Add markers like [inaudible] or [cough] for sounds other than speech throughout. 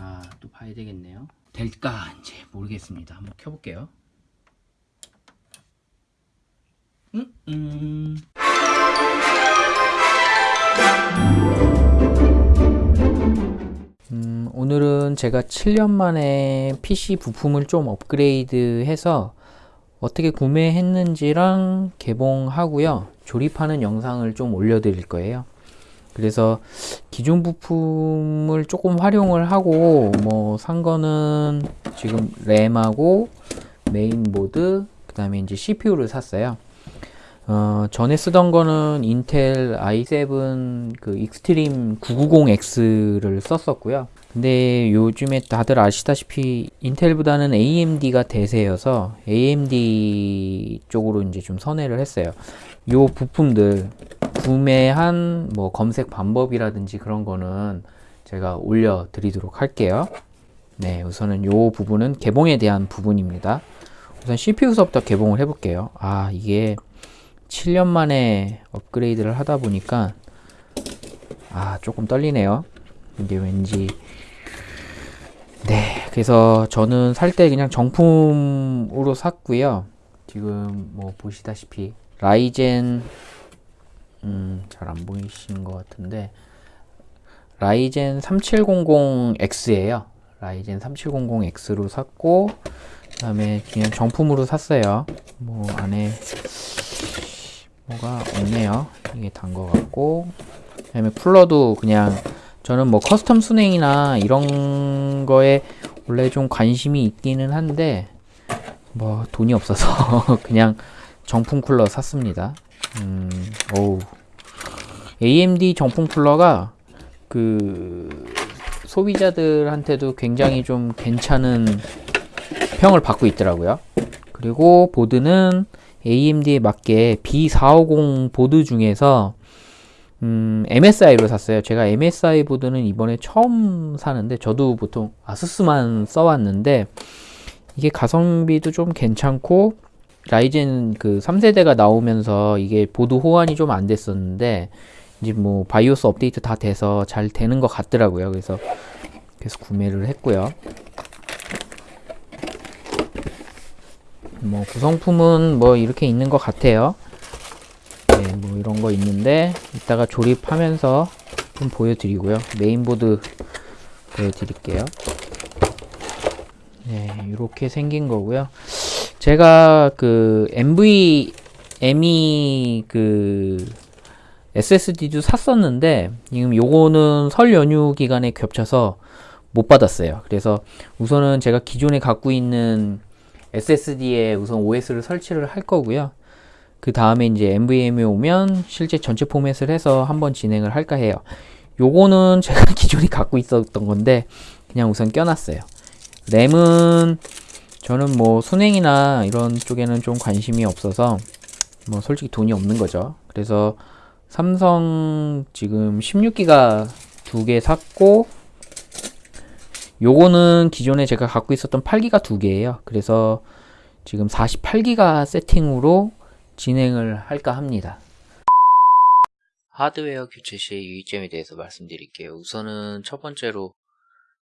아, 또 봐야 되겠네요. 될까? 이제 모르겠습니다. 한번 켜볼게요. 음, 음. 음, 오늘은 제가 7년 만에 PC 부품을 좀 업그레이드 해서 어떻게 구매했는지랑 개봉하고요. 조립하는 영상을 좀 올려드릴 거예요. 그래서 기존 부품을 조금 활용을 하고 뭐 산 거는 지금 램하고 메인보드 그 다음에 이제 CPU를 샀어요. 어, 전에 쓰던 거는 인텔 i7 그 익스트림 990X를 썼었고요. 근데 요즘에 다들 아시다시피 인텔보다는 AMD가 대세여서 AMD 쪽으로 이제 좀 선회를 했어요. 요 부품들 구매한 뭐 검색 방법이라든지 그런 거는 제가 올려 드리도록 할게요. 네, 우선은 요 부분은 개봉에 대한 부분입니다. 우선 CPU서부터 개봉을 해볼게요. 아, 이게 7년 만에 업그레이드를 하다 보니까 아 조금 떨리네요 이게 왠지 네 그래서 저는 살 때 그냥 정품으로 샀고요 지금 뭐 보시다시피 라이젠 음, 잘 안 보이시는 것 같은데. 라이젠 3700X예요. 라이젠 3700X로 샀고 그 다음에 그냥 정품으로 샀어요. 뭐 안에 뭐가 없네요. 이게 단 거 같고. 그 다음에 쿨러도 그냥 저는 뭐 custom 수냉이나 이런 거에 원래 좀 관심이 있기는 한데 뭐 돈이 없어서 [laughs] 그냥 정품 쿨러 샀습니다. 음, 오우 AMD 정품 쿨러가 그 소비자들한테도 굉장히 좀 괜찮은 평을 받고 있더라고요 그리고 보드는 AMD에 맞게 B450 보드 중에서 음, MSI로 샀어요. 제가 MSI 보드는 이번에 처음 사는데 저도 보통 아수스만 써왔는데 이게 가성비도 좀 괜찮고 라이젠 그 3세대가 나오면서 이게 보드 호환이 좀 안 됐었는데 이제 뭐 바이오스 업데이트 다 돼서 잘 되는 것 같더라고요. 그래서 그래서 구매를 했고요. 뭐 구성품은 뭐 이렇게 있는 것 같아요. 네, 뭐 이런 거 있는데 이따가 조립하면서 좀 보여드리고요. 메인보드 보여드릴게요. 네, 이렇게 생긴 거고요. 제가 그 MV ME 그 SSD도 샀었는데 지금 요거는 설 연휴 기간에 겹쳐서 못 받았어요. 그래서 우선은 제가 기존에 갖고 있는 SSD에 우선 OS를 설치를 할 거고요. 그 다음에 이제 NVMe 오면 실제 전체 포맷을 해서 한번 진행을 할까 해요. 요거는 [laughs] 제가 기존에 갖고 있었던 건데 그냥 우선 껴놨어요. 램은 저는 뭐 순행이나 이런 쪽에는 좀 관심이 없어서 뭐 솔직히 돈이 없는 거죠. 그래서 삼성 지금 16기가 두 개 샀고 요거는 기존에 제가 갖고 있었던 8기가 두 개예요. 그래서 지금 48기가 세팅으로 진행을 할까 합니다. 하드웨어 교체 시의 유의점에 대해서 말씀드릴게요. 우선은 첫 번째로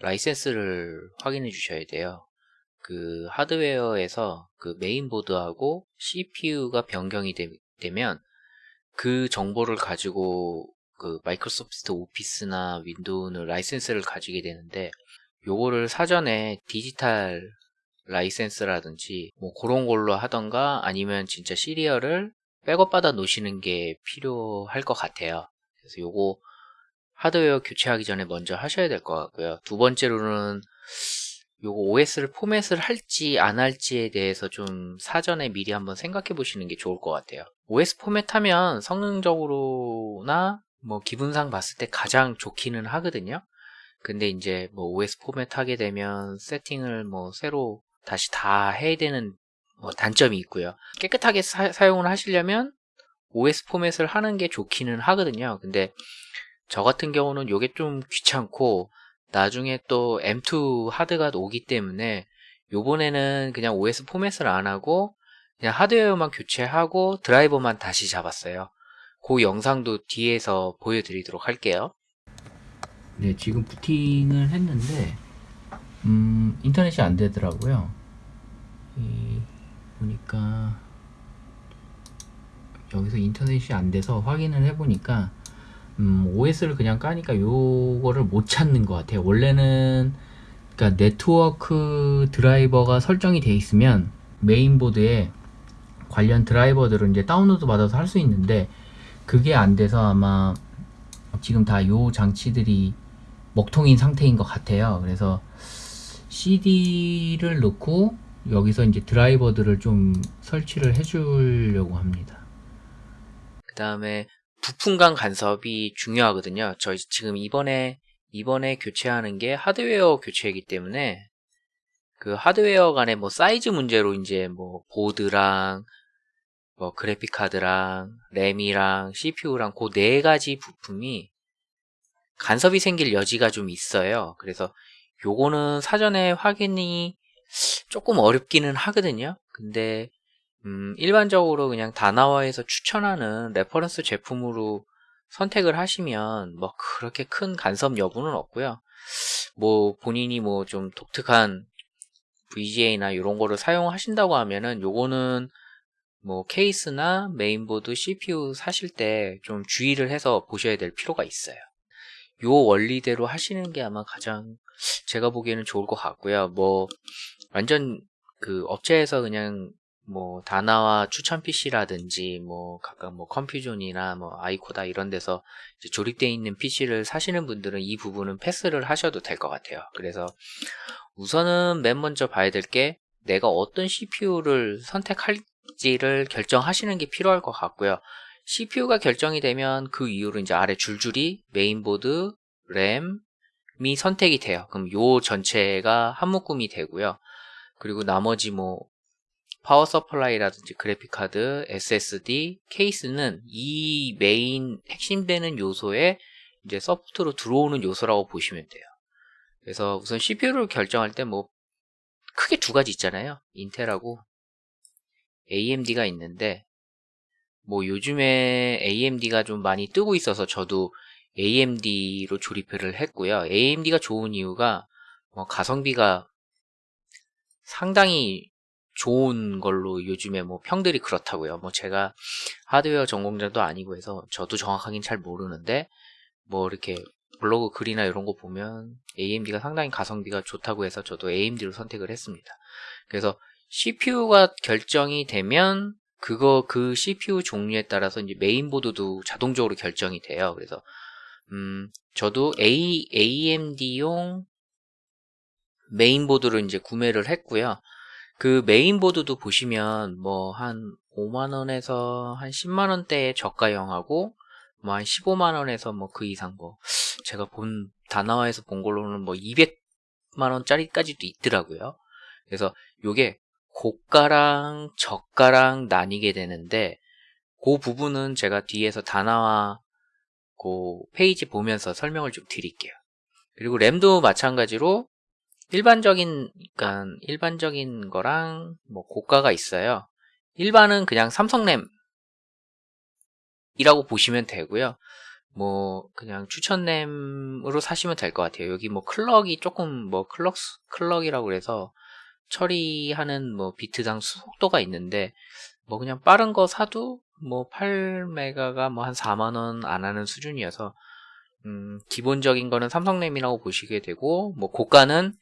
라이센스를 확인해 주셔야 돼요. 그 하드웨어에서 그 메인보드하고 CPU가 변경이 되, 되면 그 정보를 가지고 그 마이크로소프트 오피스나 윈도우는 라이센스를 가지게 되는데 요거를 사전에 디지털 라이센스라든지 뭐 그런 걸로 하던가 아니면 진짜 시리얼을 백업 받아 놓으시는 게 필요할 것 같아요. 그래서 요거 하드웨어 교체하기 전에 먼저 하셔야 될 것 같고요. 두 번째로는 요거 OS를 포맷을 할지 안 할지에 대해서 좀 사전에 미리 한번 생각해 보시는 게 좋을 것 같아요. OS 포맷하면 성능적으로나 뭐 기분상 봤을 때 가장 좋기는 하거든요. 근데 이제 뭐 OS 포맷 하게 되면 세팅을 뭐 새로 다시 다 해야 되는 뭐 단점이 있고요. 깨끗하게 사, 용을 하시려면 OS 포맷을 하는 게 좋기는 하거든요. 근데 저 같은 경우는 이게 좀 귀찮고 나중에 또 M2 하드가 오기 때문에 요번에는 그냥 OS 포맷을 안 하고 그냥 하드웨어만 교체하고 드라이버만 다시 잡았어요. 그 영상도 뒤에서 보여드리도록 할게요. 네, 지금 부팅을 했는데 음, 인터넷이 안 되더라고요. 이, 보니까 여기서 인터넷이 안 돼서 확인을 해보니까 음, OS를 그냥 까니까 요거를 못 찾는 것 같아요. 원래는 그러니까 네트워크 드라이버가 설정이 돼 있으면 메인보드에 관련 드라이버들을 이제 다운로드 받아서 할 수 있는데 그게 안 돼서 아마 지금 다 요 장치들이 먹통인 상태인 것 같아요. 그래서 CD를 넣고 여기서 이제 드라이버들을 좀 설치를 해 주려고 합니다. 그 다음에 부품 간 간섭이 중요하거든요. 저희 지금 이번에 이번에 교체하는 게 하드웨어 교체이기 때문에 그 하드웨어 간의 뭐 사이즈 문제로 이제 뭐 보드랑 뭐 그래픽 카드랑 램이랑 CPU랑 그 네 가지 부품이 간섭이 생길 여지가 좀 있어요. 그래서 요거는 사전에 확인이 조금 어렵기는 하거든요. 근데 음, 일반적으로 그냥 다나와에서 추천하는 reference 제품으로 선택을 하시면 뭐 그렇게 큰 간섭 여부는 없고요. 뭐 본인이 뭐 좀 독특한 VGA나 이런 거를 사용하신다고 하면은 요거는 뭐 케이스나 메인보드 CPU 사실 때 좀 주의를 해서 보셔야 될 필요가 있어요. 요 원리대로 하시는 게 아마 가장 제가 보기에는 좋을 것 같고요. 뭐 완전 그 업체에서 그냥 뭐 다나와 추천 PC라든지 뭐 각각 뭐 컴퓨존이나 뭐 아이코다 이런 데서 조립되어 있는 PC를 사시는 분들은 이 부분은 패스를 하셔도 될 것 같아요. 그래서 우선은 맨 먼저 봐야 될 게 내가 어떤 CPU를 선택할지를 결정하시는 게 필요할 것 같고요. CPU가 결정이 되면 그 이후로 이제 아래 줄줄이 메인보드, 램이 선택이 돼요. 그럼 요 전체가 한 묶음이 되고요. 그리고 나머지 뭐 power supply라든지 그래픽 카드, SSD, 케이스는 이 메인 핵심되는 요소에 이제 support로 들어오는 요소라고 보시면 돼요. 그래서 우선 CPU를 결정할 때 뭐 크게 두 가지 있잖아요. 인텔하고 AMD가 있는데 뭐 요즘에 AMD가 좀 많이 뜨고 있어서 저도 AMD로 조립을 했고요. AMD가 좋은 이유가 뭐 가성비가 상당히 좋은 걸로 요즘에 뭐 평들이 그렇다고요. 뭐 제가 하드웨어 전공자도 아니고 해서 저도 정확하긴 잘 모르는데 뭐 이렇게 블로그 글이나 이런 거 보면 AMD가 상당히 가성비가 좋다고 해서 저도 AMD로 선택을 했습니다. 그래서 CPU가 결정이 되면 그거 그 CPU 종류에 따라서 이제 메인보드도 자동적으로 결정이 돼요. 그래서 음 저도 A AMD용 메인보드를 이제 구매를 했고요. 그 메인보드도 보시면 뭐 한 5만원에서 한 10만원대의 저가형하고 뭐 한 15만원에서 뭐 그 이상 뭐 제가 본 다나와에서 본 걸로는 뭐 200만원짜리까지도 있더라고요. 그래서 요게 고가랑 저가랑 나뉘게 되는데 그 부분은 제가 뒤에서 다나와 그 페이지 보면서 설명을 좀 드릴게요. 그리고 램도 마찬가지로 일반적인 그러니까 일반적인 거랑 뭐 고가가 있어요. 일반은 그냥 삼성램 이라고 보시면 되고요. 뭐 그냥 추천램으로 사시면 될 것 같아요. 여기 뭐 클럭이 조금 뭐 클럭 클럭이라고 그래서 처리하는 뭐 비트당 속도가 있는데 뭐 그냥 빠른 거 사도 뭐 8메가가 뭐 한 4만원 안 하는 수준이어서 음 기본적인 거는 삼성램이라고 보시게 되고 뭐 고가는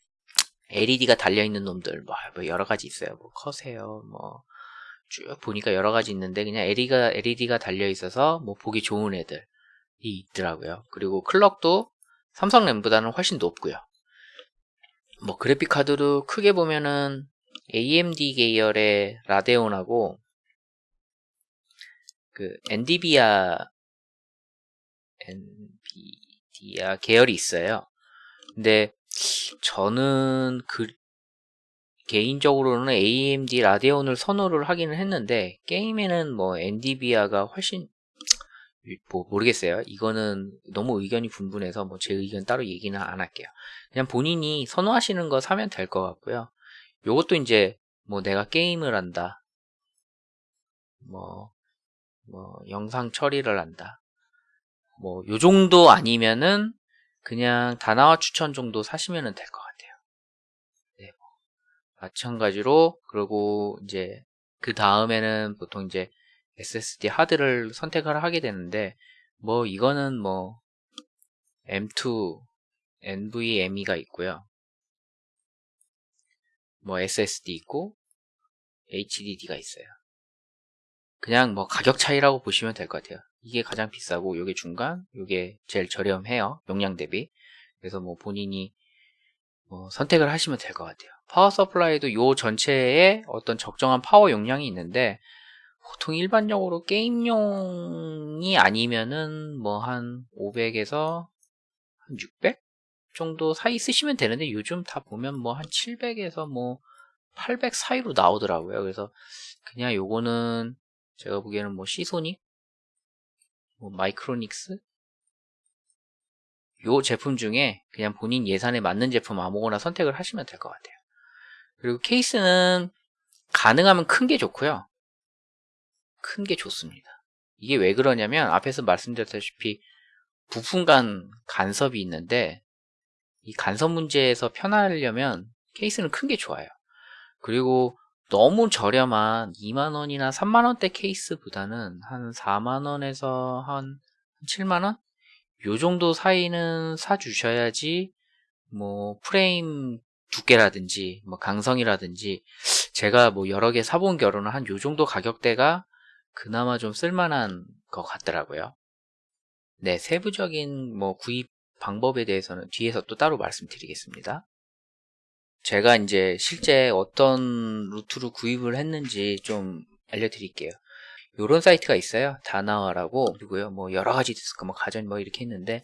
LED가 달려있는 놈들 뭐, 뭐 여러 가지 있어요. 뭐 커세요 뭐. 쭉 보니까 여러 가지 있는데 그냥 LED가, LED가 달려있어서 뭐 보기 좋은 애들이 있더라고요. 그리고 클럭도 삼성 램보다는 훨씬 높고요. 뭐 그래픽 카드도 크게 보면은 AMD 계열의 라데온하고 그 엔디비아 엔비디아 계열이 있어요. 근데 저는 그 개인적으로는 AMD 라데온을 선호를 하기는 했는데 게임에는 뭐 엔디비아가 훨씬 뭐 모르겠어요. 이거는 너무 의견이 분분해서 뭐 제 의견 따로 얘기는 안 할게요. 그냥 본인이 선호하시는 거 사면 될 것 같고요. 요것도 이제 뭐 내가 게임을 한다. 뭐, 뭐 영상 처리를 한다. 뭐 요 정도 아니면은 그냥 다나와 추천 정도 사시면 될 것 같아요. 마찬가지로 그리고 이제 그 다음에는 보통 이제 SSD 하드를 선택을 하게 되는데 뭐 이거는 뭐 M2 NVMe가 있고요. 뭐 SSD 있고 HDD가 있어요. 그냥 뭐 가격 차이라고 보시면 될 것 같아요. 이게 가장 비싸고 이게 중간, 이게 제일 저렴해요. 용량 대비. 그래서 뭐 본인이 뭐 선택을 하시면 될 것 같아요. power supply도 요 전체에 어떤 적정한 파워 용량이 있는데 보통 일반적으로 게임용이 아니면은 뭐 한 500에서 한 600 정도 사이 쓰시면 되는데 요즘 다 보면 뭐 한 700에서 뭐 800 사이로 나오더라고요. 그래서 그냥 요거는 제가 보기에는 뭐 시소닉, 뭐 마이크로닉스 요 제품 중에 그냥 본인 예산에 맞는 제품 아무거나 선택을 하시면 될 것 같아요. 그리고 케이스는 가능하면 큰 게 좋고요. 큰 게 좋습니다. 이게 왜 그러냐면 앞에서 말씀드렸다시피 부품 간 간섭이 있는데 이 간섭 문제에서 편하려면 케이스는 큰 게 좋아요. 그리고 너무 저렴한 2만원이나 3만원대 케이스보다는 한 4만원에서 한 7만원? 요 정도 사이는 사주셔야지 뭐 프레임 두께라든지 뭐 강성이라든지 제가 뭐 여러 개 사본 결혼은 한 요 정도 가격대가 그나마 좀 쓸만한 것 같더라고요. 네, 세부적인 뭐 구입 방법에 대해서는 뒤에서 또 따로 말씀드리겠습니다. 제가 이제 실제 어떤 루트로 구입을 했는지 좀 알려드릴게요. 요런 사이트가 있어요. 다나와라고 그리고요. 뭐 여러 가지 디스크 뭐 가전 뭐 이렇게 했는데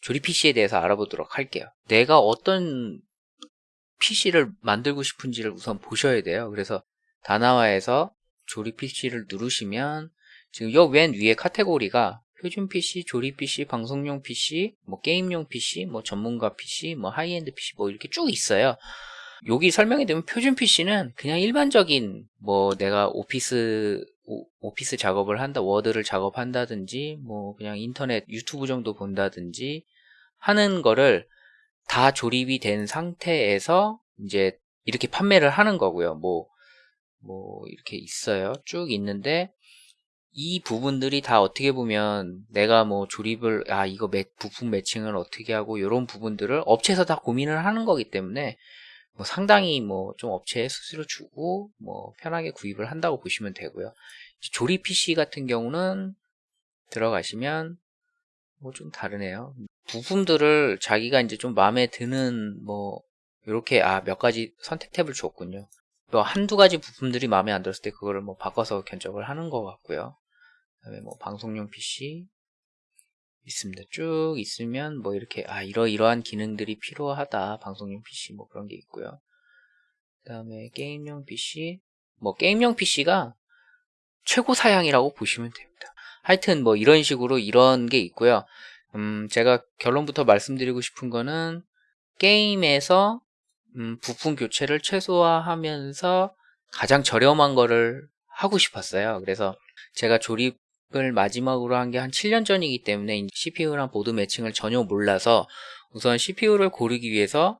조립 PC에 대해서 알아보도록 할게요. 내가 어떤 PC를 만들고 싶은지를 우선 보셔야 돼요. 그래서 다나와에서 조립 PC를 누르시면 지금 요 맨 위에 카테고리가 표준 PC, 조립 PC, 방송용 PC, 뭐 게임용 PC, 뭐 전문가 PC, 뭐 high-end PC 뭐 이렇게 쭉 있어요. 여기 설명을 보면 표준 PC는 그냥 일반적인 뭐 내가 오피스, 오피스 작업을 한다, 워드를 작업한다든지 뭐 그냥 인터넷 유튜브 정도 본다든지 하는 거를 다 조립이 된 상태에서 이제 이렇게 판매를 하는 거고요. 뭐, 뭐, 이렇게 있어요. 쭉 있는데, 이 부분들이 다 어떻게 보면 내가 뭐 조립을, 아, 이거 매, 부품 매칭을 어떻게 하고, 이런 부분들을 업체에서 다 고민을 하는 거기 때문에, 뭐 상당히 뭐 좀 업체에 수수료 주고, 뭐 편하게 구입을 한다고 보시면 되고요. 조립 PC 같은 경우는 들어가시면 뭐 좀 다르네요. 부품들을 자기가 이제 좀 마음에 드는 뭐 이렇게 아 몇 가지 선택 탭을 줬군요. 뭐 한두 가지 부품들이 마음에 안 들었을 때 그거를 뭐 바꿔서 견적을 하는 것 같고요. 그다음에 뭐 방송용 PC 있습니다. 쭉 있으면 뭐 이렇게 아 이러이러한 기능들이 필요하다 방송용 PC 뭐 그런 게 있고요. 그 다음에 게임용 PC 뭐 게임용 PC가 최고 사양이라고 보시면 됩니다. 하여튼 뭐 이런 식으로 이런 게 있고요. 음, 제가 결론부터 말씀드리고 싶은 거는 게임에서 음, 부품 교체를 최소화하면서 가장 저렴한 거를 하고 싶었어요. 그래서 제가 조립 을 마지막으로 한 게 한 7년 전이기 때문에 CPU랑 보드 매칭을 전혀 몰라서 우선 CPU를 고르기 위해서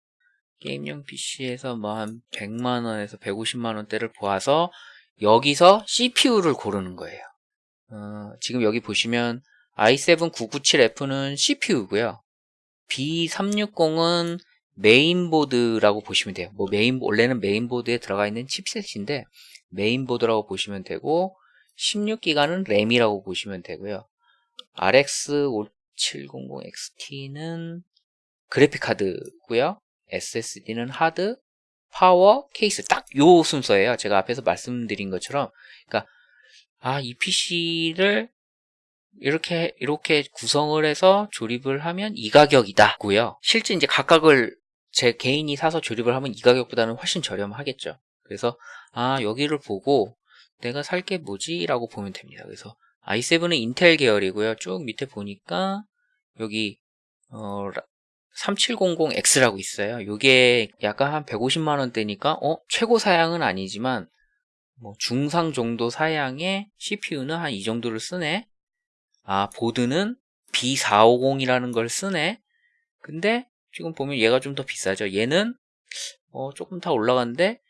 게임용 PC에서 뭐 한 100만원에서 150만원대를 보아서 여기서 CPU를 고르는 거예요. 어, 지금 여기 보시면 i7 997F는 CPU고요. B360은 메인보드라고 보시면 돼요. 뭐 메인 원래는 메인보드에 들어가 있는 칩셋인데 메인보드라고 보시면 되고 16기가는 램이라고 보시면 되고요. RX 5700XT는 그래픽 카드고요. SSD는 하드, 파워, 케이스 딱 요 순서예요. 제가 앞에서 말씀드린 것처럼 그러니까 아, 이 PC를 이렇게 이렇게 구성을 해서 조립을 하면 이 가격이다고요. 실제 이제 각각을 제 개인이 사서 조립을 하면 이 가격보다는 훨씬 저렴하겠죠. 그래서 아 여기를 보고 내가 살 게 뭐지? 라고 보면 됩니다. 그래서 i7은 인텔 계열이고요. 쭉 밑에 보니까 여기 어, 3700X라고 있어요. 이게 약간 한 150만 원대니까 어 최고 사양은 아니지만 뭐 중상 정도 사양의 CPU는 한 이 정도를 쓰네. 아, 보드는 B450이라는 걸 쓰네. 근데 지금 보면 얘가 좀 더 비싸죠. 얘는 어, 조금 더 올라갔는데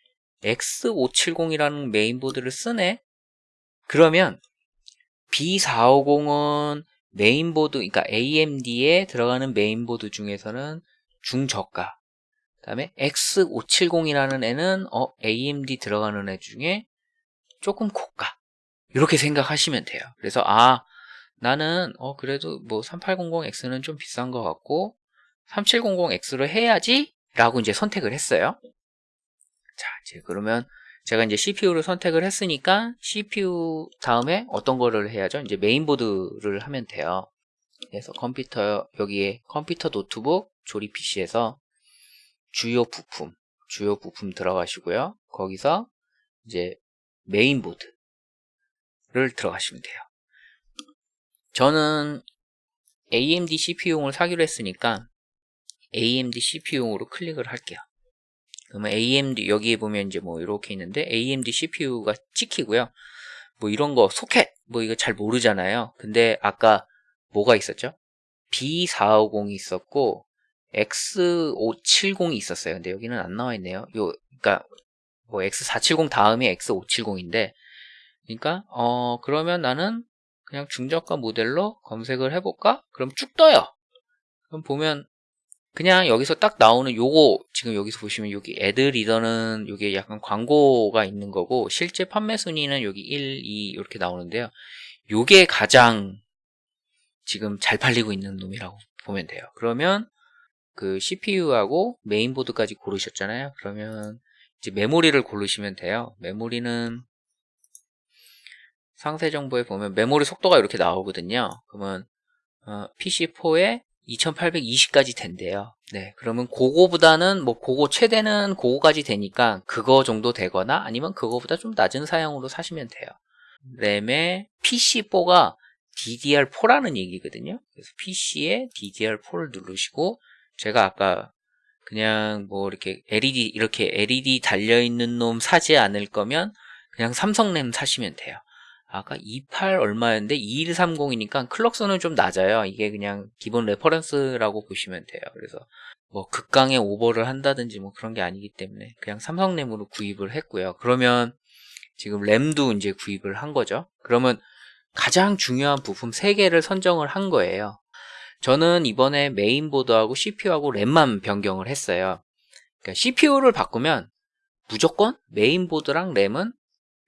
X570이라는 메인보드를 쓰네? 그러면 B450은 메인보드, 그러니까 AMD에 들어가는 메인보드 중에서는 중저가. 그 다음에 X570이라는 애는 어, AMD 들어가는 애 중에 조금 고가. 이렇게 생각하시면 돼요. 그래서 아 나는 어 그래도 뭐 3800X는 좀 비싼 것 같고 3700X로 해야지 라고 이제 선택을 했어요. 자 이제 그러면 제가 이제 CPU를 선택을 했으니까 CPU 다음에 어떤 거를 해야죠? 이제 메인보드를 하면 돼요. 그래서 컴퓨터 여기에 컴퓨터 노트북 조립 PC에서 주요 부품 주요 부품 들어가시고요. 거기서 이제 메인보드를 들어가시면 돼요. 저는 AMD CPU용을 사기로 했으니까 AMD CPU용으로 클릭을 할게요. 그러면 AMD 여기에 보면 이제 뭐 이렇게 있는데 AMD CPU가 찍히고요. 뭐 이런 거 소켓 뭐 이거 잘 모르잖아요. 근데 아까 뭐가 있었죠? B450이 있었고 X570이 있었어요. 근데 여기는 안 나와 있네요. 요 그러니까 뭐 X470 다음에 X570인데 그러니까 어 그러면 나는 그냥 중저가 모델로 검색을 해볼까? 그럼 쭉 떠요. 그럼 보면 그냥 여기서 딱 나오는 요거 지금 여기서 보시면 여기 애드 리더는 여기 약간 광고가 있는 거고 실제 판매 순위는 여기 1, 2 이렇게 나오는데요. 요게 가장 지금 잘 팔리고 있는 놈이라고 보면 돼요. 그러면 그 CPU하고 메인보드까지 고르셨잖아요. 그러면 이제 메모리를 고르시면 돼요. 메모리는 상세 정보에 보면 메모리 속도가 이렇게 나오거든요. 그러면 어, PC4에 2820까지 된대요. 네, 그러면 그거보다는 뭐 그거 최대는 그거까지 되니까 그거 정도 되거나 아니면 그거보다 좀 낮은 사양으로 사시면 돼요. 램에 PC4가 DDR4라는 얘기거든요. 그래서 PC에 DDR4를 누르시고 제가 아까 그냥 뭐 이렇게 LED 이렇게 LED 달려 있는 놈 사지 않을 거면 그냥 삼성 램 사시면 돼요. 아까 28 얼마였는데 2130이니까 clock 수는 좀 낮아요. 이게 그냥 기본 reference라고 보시면 돼요. 그래서 뭐 극강의 오버를 한다든지 뭐 그런 게 아니기 때문에 그냥 삼성램으로 구입을 했고요. 그러면 지금 램도 이제 구입을 한 거죠. 그러면 가장 중요한 부품 3개를 선정을 한 거예요. 저는 이번에 메인보드하고 CPU하고 램만 변경을 했어요. 그러니까 CPU를 바꾸면 무조건 메인보드랑 램은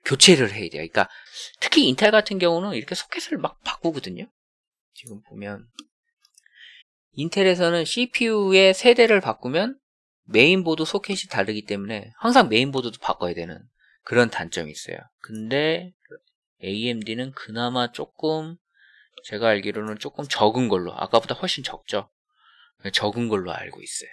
교체를 해야 돼요. 그러니까 특히 인텔 같은 경우는 이렇게 소켓을 막 바꾸거든요. 지금 보면 인텔에서는 CPU의 세대를 바꾸면 메인보드 소켓이 다르기 때문에 항상 메인보드도 바꿔야 되는 그런 단점이 있어요. 근데 AMD는 그나마 조금 제가 알기로는 조금 적은 걸로 아까보다 훨씬 적죠. 적은 걸로 알고 있어요.